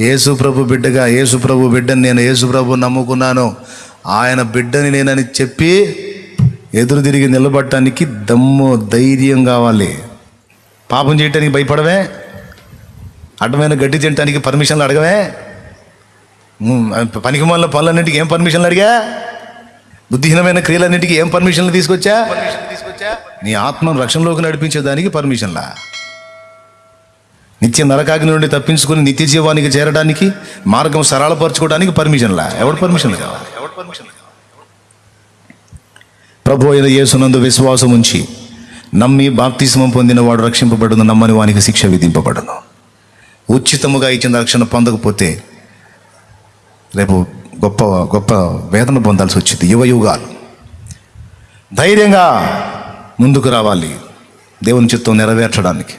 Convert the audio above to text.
యేసు ప్రభు బిడ్డగా యేసు ప్రభు బిడ్డని నేను యేసు ప్రభు నమ్ముకున్నాను. ఆయన బిడ్డని నేనని చెప్పి ఎదురు తిరిగి నిలబడటానికి దమ్ము ధైర్యం కావాలి. పాపం చేయటానికి భయపడవే. అడ్డమైన గడ్డి తినటానికి పర్మిషన్లు అడగవే. పనికి మాల పనులన్నింటికి ఏం పర్మిషన్లు అడిగా? బుద్ధిహీనమైన క్రియలన్నింటికి ఏం పర్మిషన్లు తీసుకొచ్చా? నీ ఆత్మను రక్షణలోకి నడిపించేదానికి పర్మిషన్లా? నిత్య నరకాగ్ని నుండి తప్పించుకుని నిత్య జీవానికి చేరడానికి మార్గం సరళపరచుకోవడానికి పర్మిషన్లా ఎవడు పర్మిషన్లు కావాలి? ఎవడు పర్మిషన్ ప్రభు అయిన యేసునందు విశ్వాసం ఉంచి నమ్మి బాప్తిస్మం పొందిన వాడు రక్షింపబడును నమ్మని వానికి శిక్ష విధింపబడును. ఉచితముగా ఇచ్చిన రక్షణ పొందకపోతే రేపు గొప్ప గొప్ప వేదన పొందాల్సి వచ్చింది. యువ యుగాలు. ధైర్యంగా ముందుకు రావాలి. దేవుని చిత్తం నెరవేర్చడానికి.